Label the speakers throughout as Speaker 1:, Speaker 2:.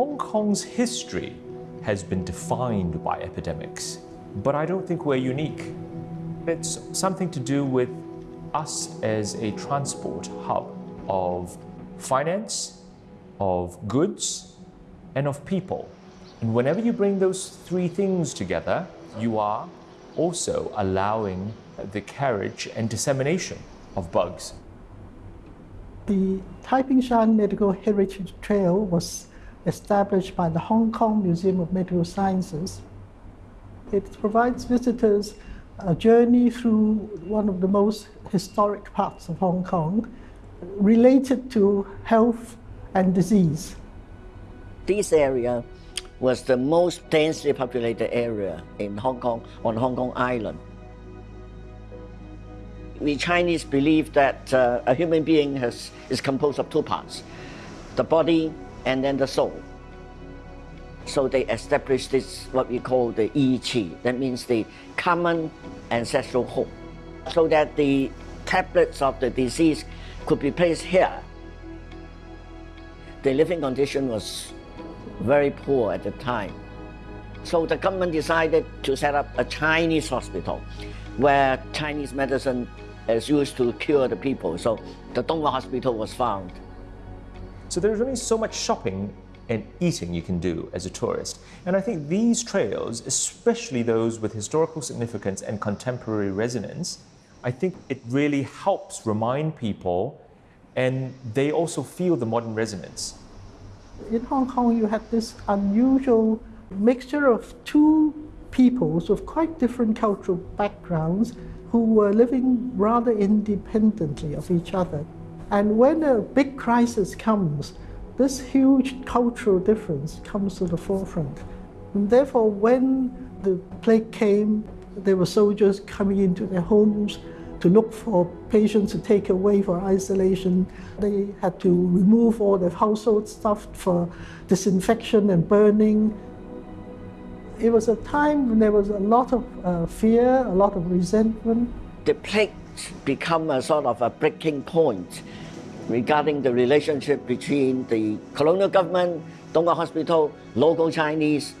Speaker 1: Hong Kong's history has been defined by epidemics, but I don't think we're unique. It's something to do with us as a transport hub of finance, of goods, and of people. And whenever you bring those three things together, you are also allowing the carriage and dissemination of bugs.
Speaker 2: The Taiping Shan Medical Heritage Trail was established by the Hong Kong Museum of Medical Sciences. It provides visitors a journey through one of the most historic parts of Hong Kong related to health and disease.
Speaker 3: This area was the most densely populated area in Hong Kong, on Hong Kong Island. We Chinese believe that uh, a human being has, is composed of two parts, the body and then the soul. So they established this, what we call the Yi Qi, that means the common ancestral home, so that the tablets of the disease could be placed here. The living condition was very poor at the time. So the government decided to set up a Chinese hospital where Chinese medicine is used to cure the people. So the Tung Wah Hospital was found.
Speaker 1: So there's only so much shopping and eating you can do as a tourist. And I think these trails, especially those with historical significance and contemporary resonance, I think it really helps remind people and they also feel the modern resonance.
Speaker 2: In Hong Kong, you had this unusual mixture of two peoples with quite different cultural backgrounds who were living rather independently of each other. And when a big crisis comes, this huge cultural difference comes to the forefront. And therefore, when the plague came, there were soldiers coming into their homes to look for patients to take away for isolation. They had to remove all the household stuff for disinfection and burning. It was a time when there was a lot of uh, fear, a lot of resentment.
Speaker 3: The plague become a sort of a breaking point regarding the relationship between the colonial government, Tung Wah Hospital, local Chinese,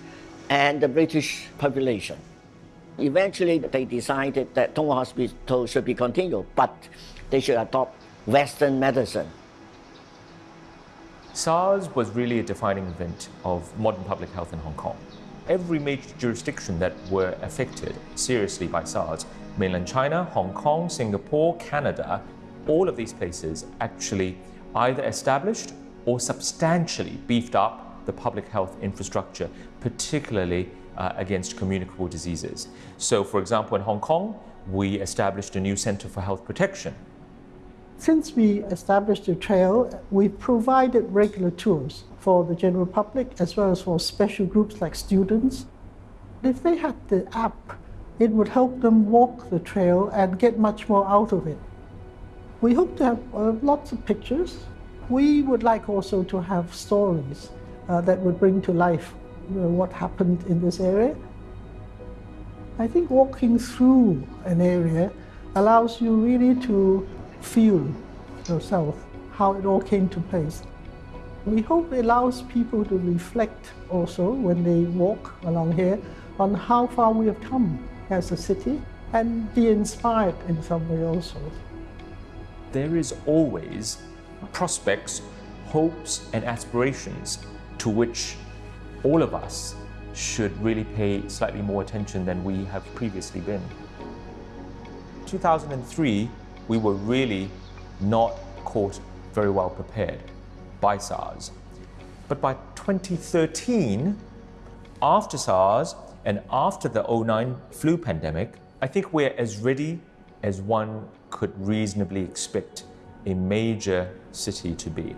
Speaker 3: and the British population. Eventually, they decided that Tung Wah Hospital should be continued, but they should adopt Western medicine.
Speaker 1: SARS was really a defining event of modern public health in Hong Kong. Every major jurisdiction that were affected seriously by SARS, mainland China, Hong Kong, Singapore, Canada, all of these places actually either established or substantially beefed up the public health infrastructure, particularly uh, against communicable diseases. So, for example, in Hong Kong, we established a new Center for Health Protection.
Speaker 2: Since we established the trail, we provided regular tours for the general public as well as for special groups like students. If they had the app, it would help them walk the trail and get much more out of it. We hope to have uh, lots of pictures. We would like also to have stories uh, that would bring to life you know, what happened in this area. I think walking through an area allows you really to feel yourself, how it all came to place. We hope it allows people to reflect also when they walk along here on how far we have come as a city and be inspired in some way also
Speaker 1: there is always prospects, hopes, and aspirations to which all of us should really pay slightly more attention than we have previously been. 2003, we were really not caught very well prepared by SARS. But by 2013, after SARS and after the 09 flu pandemic, I think we're as ready as one could reasonably expect a major city to be.